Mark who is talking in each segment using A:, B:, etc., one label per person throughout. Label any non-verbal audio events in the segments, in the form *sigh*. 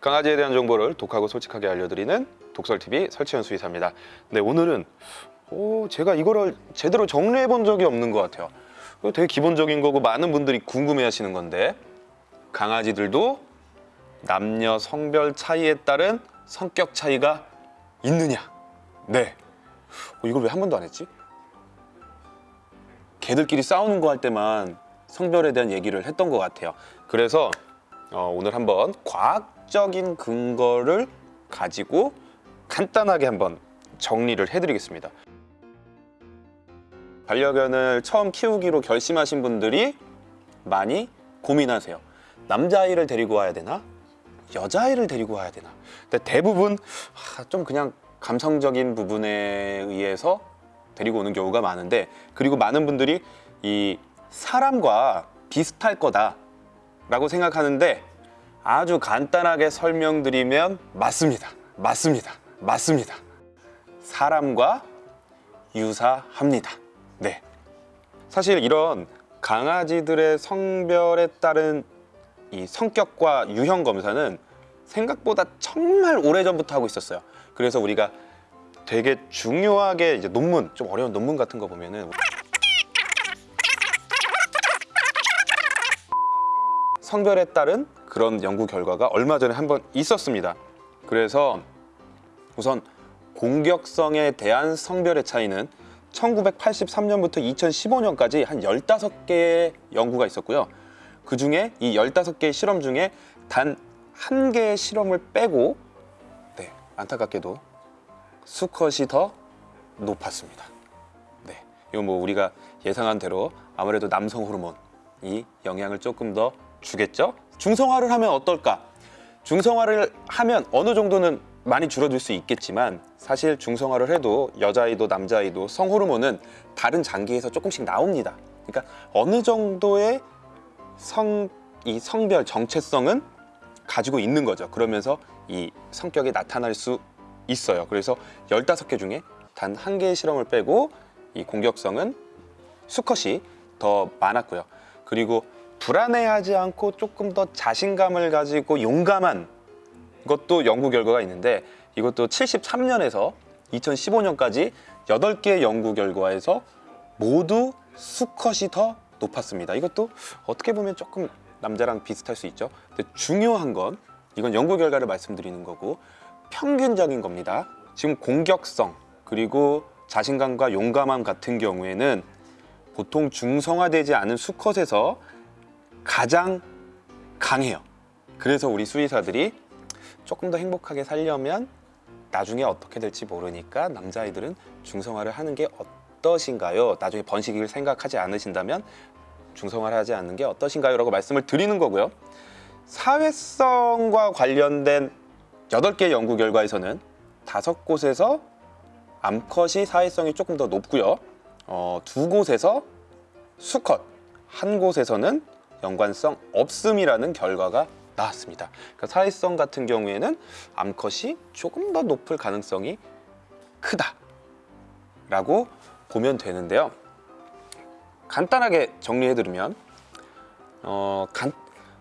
A: 강아지에 대한 정보를 독하고 솔직하게 알려드리는 독설TV 설치현 수의사입니다. 네, 오늘은 오, 제가 이거를 제대로 정리해 본 적이 없는 것 같아요. 되게 기본적인 거고 많은 분들이 궁금해 하시는 건데 강아지들도 남녀 성별 차이에 따른 성격 차이가 있느냐? 네. 어, 이걸 왜 한 번도 안 했지? 개들끼리 싸우는 거 할 때만 성별에 대한 얘기를 했던 것 같아요. 그래서 어, 오늘 한번 과학적인 근거를 가지고 간단하게 한번 정리를 해드리겠습니다. 반려견을 처음 키우기로 결심하신 분들이 많이 고민하세요. 남자아이를 데리고 와야 되나? 여자아이를 데리고 와야 되나? 근데 대부분 하, 좀 그냥 감성적인 부분에 의해서 데리고 오는 경우가 많은데 그리고 많은 분들이 이 사람과 비슷할 거다 라고 생각하는데 아주 간단하게 설명드리면 맞습니다. 맞습니다. 맞습니다. 사람과 유사합니다. 네. 사실 이런 강아지들의 성별에 따른 이 성격과 유형 검사는 생각보다 정말 오래전부터 하고 있었어요. 그래서 우리가 되게 중요하게 이제 논문, 좀 어려운 논문 같은 거 보면은 성별에 따른 그런 연구 결과가 얼마 전에 한 번 있었습니다. 그래서 우선 공격성에 대한 성별의 차이는 1983년부터 2015년까지 한 15개의 연구가 있었고요. 그 중에 이 15개의 실험 중에 단 한 개의 실험을 빼고 네, 안타깝게도 수컷이 더 높았습니다. 네, 이건 뭐 우리가 예상한 대로 아무래도 남성 호르몬이 영향을 조금 더 주겠죠? 중성화를 하면 어떨까? 중성화를 하면 어느 정도는 많이 줄어들 수 있겠지만 사실 중성화를 해도 여자아이도 남자아이도 성호르몬은 다른 장기에서 조금씩 나옵니다. 그러니까 어느 정도의 성, 이 성별 정체성은 가지고 있는 거죠. 그러면서 이 성격이 나타날 수 있어요. 그래서 15개 중에 단 한 개의 실험을 빼고 이 공격성은 수컷이 더 많았고요. 그리고 불안해하지 않고 조금 더 자신감을 가지고 용감한 것도 연구 결과가 있는데 이것도 73년에서 2015년까지 8개의 연구 결과에서 모두 수컷이 더 높았습니다. 이것도 어떻게 보면 조금 남자랑 비슷할 수 있죠. 근데 중요한 건 이건 연구 결과를 말씀드리는 거고 평균적인 겁니다. 지금 공격성 그리고 자신감과 용감함 같은 경우에는 보통 중성화되지 않은 수컷에서 가장 강해요. 그래서 우리 수의사들이 조금 더 행복하게 살려면 나중에 어떻게 될지 모르니까 남자아이들은 중성화를 하는 게 어떠신가요? 나중에 번식을 생각하지 않으신다면 중성화를 하지 않는 게 어떠신가요? 라고 말씀을 드리는 거고요. 사회성과 관련된 8개 연구 결과에서는 다섯 곳에서 암컷이 사회성이 조금 더 높고요. 어, 두 곳에서 수컷, 한 곳에서는 연관성 없음이라는 결과가 나왔습니다. 그러니까 사회성 같은 경우에는 암컷이 조금 더 높을 가능성이 크다 라고 보면 되는데요. 간단하게 정리해드리면 어, 간,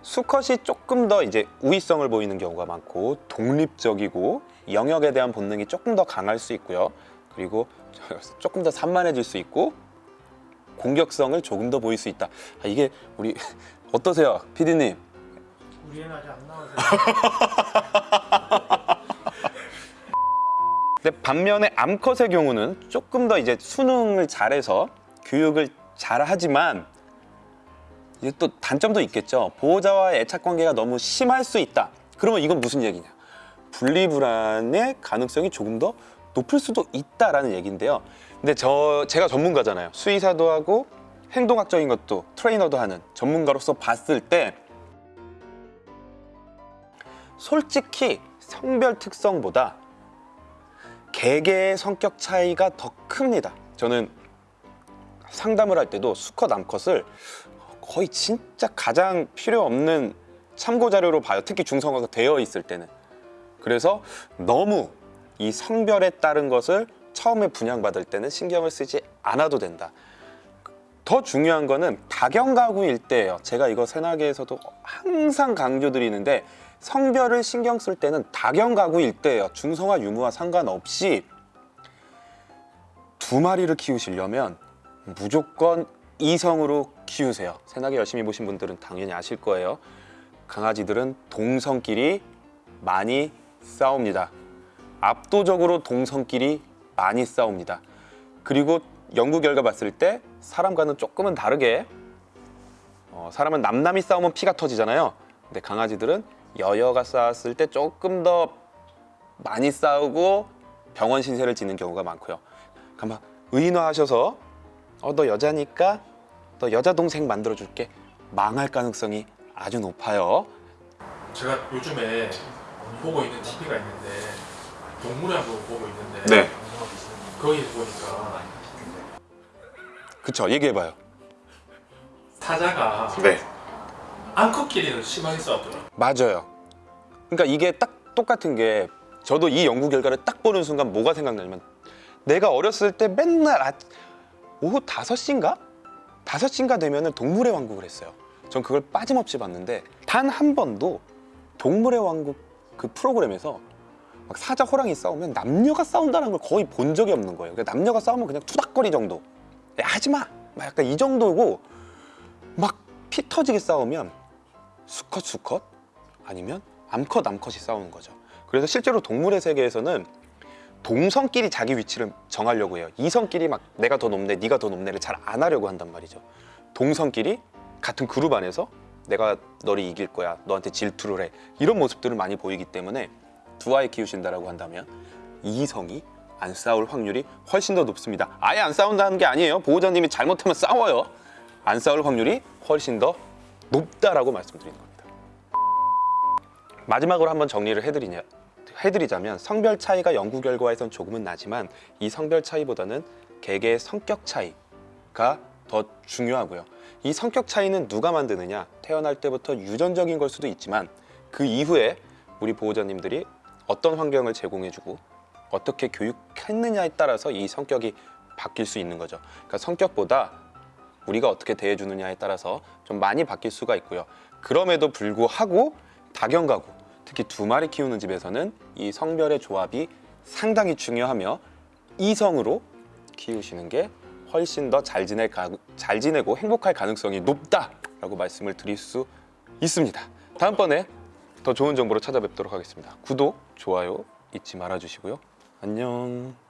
A: 수컷이 조금 더 이제 우위성을 보이는 경우가 많고 독립적이고 영역에 대한 본능이 조금 더 강할 수 있고요. 그리고 *laughs* 조금 더 산만해질 수 있고 공격성을 조금 더 보일 수 있다. 아, 이게 우리 *laughs* 어떠세요, 피디님?
B: 우리 애는 아직 안 나와서 *laughs*
A: 근데 반면에 암컷의 경우는 조금 더 이제 수능을 잘해서 교육을 잘하지만 이게 또 단점도 있겠죠. 보호자와의 애착 관계가 너무 심할 수 있다. 그러면 이건 무슨 얘기냐? 분리불안의 가능성이 조금 더 높을 수도 있다라는 얘기인데요. 근데 저 제가 전문가잖아요. 수의사도 하고 행동학적인 것도 트레이너도 하는 전문가로서 봤을 때 솔직히 성별 특성보다 개개의 성격 차이가 더 큽니다. 저는 상담을 할 때도 수컷, 암컷을 거의 진짜 가장 필요 없는 참고 자료로 봐요. 특히 중성화가 되어 있을 때는. 그래서 너무 이 성별에 따른 것을 처음에 분양받을 때는 신경을 쓰지 않아도 된다. 더 중요한 거는 다경 가구일 때예요. 제가 이거 새나개에서도 항상 강조드리는데 성별을 신경 쓸 때는 다경 가구일 때예요. 중성화 유무와 상관없이 두 마리를 키우시려면 무조건 이성으로 키우세요. 새나게 열심히 보신 분들은 당연히 아실 거예요. 강아지들은 동성끼리 많이 싸웁니다. 압도적으로 동성끼리 많이 싸웁니다. 그리고 연구 결과 봤을 때 사람과는 조금은 다르게 어, 사람은 남남이 싸우면 피가 터지잖아요. 근데 강아지들은 여여가 싸웠을 때 조금 더 많이 싸우고 병원 신세를 지는 경우가 많고요. 가만 의인화하셔서 어 너 여자니까 너 여자 동생 만들어 줄게 망할 가능성이 아주 높아요.
C: 제가 요즘에 보고 있는 TV가 있는데 동물의 왕국 보고 있는데
A: 네.
C: 거기 보니까
A: 그쵸 얘기해봐요.
C: 사자가
A: 네.
C: 암컷끼리는 심하게 싸웠더라고요.
A: 맞아요. 그러니까 이게 딱 똑같은 게 저도 이 연구 결과를 딱 보는 순간 뭐가 생각나냐면 내가 어렸을 때 맨날 아, 오후 5시인가? 5시인가 되면 은 동물의 왕국을 했어요. 전 그걸 빠짐없이 봤는데 단 한 번도 동물의 왕국 그 프로그램에서 막 사자 호랑이 싸우면 남녀가 싸운다는 걸 거의 본 적이 없는 거예요. 그러니까 남녀가 싸우면 그냥 투닥거리 정도. 야, 하지 마. 막 약간 이 정도고 막 피 터지게 싸우면 수컷 수컷 아니면 암컷 암컷이 싸우는 거죠. 그래서 실제로 동물의 세계에서는 동성끼리 자기 위치를 정하려고 해요. 이성끼리 막 내가 더 높네, 네가 더 높네를 잘 안 하려고 한단 말이죠. 동성끼리 같은 그룹 안에서 내가 너를 이길 거야, 너한테 질투를 해 이런 모습들을 많이 보이기 때문에 두 아이 키우신다라고 한다면 이성이 안 싸울 확률이 훨씬 더 높습니다. 아예 안 싸운다는 게 아니에요. 보호자님이 잘못하면 싸워요. 안 싸울 확률이 훨씬 더 높다라고 말씀드리는 겁니다. 마지막으로 한번 정리를 해드리냐, 해드리자면 성별 차이가 연구 결과에선 조금은 나지만 이 성별 차이보다는 개개의 성격 차이가 더 중요하고요. 이 성격 차이는 누가 만드느냐? 태어날 때부터 유전적인 걸 수도 있지만 그 이후에 우리 보호자님들이 어떤 환경을 제공해주고 어떻게 교육했느냐에 따라서 이 성격이 바뀔 수 있는 거죠. 그러니까 성격보다 우리가 어떻게 대해주느냐에 따라서 좀 많이 바뀔 수가 있고요. 그럼에도 불구하고 다경 가구, 특히 두 마리 키우는 집에서는 이 성별의 조합이 상당히 중요하며 이성으로 키우시는 게 훨씬 더잘 가, 잘 지내고 행복할 가능성이 높다라고 말씀을 드릴 수 있습니다. 다음번에 더 좋은 정보로 찾아뵙도록 하겠습니다. 구독, 좋아요 잊지 말아 주시고요. 안녕.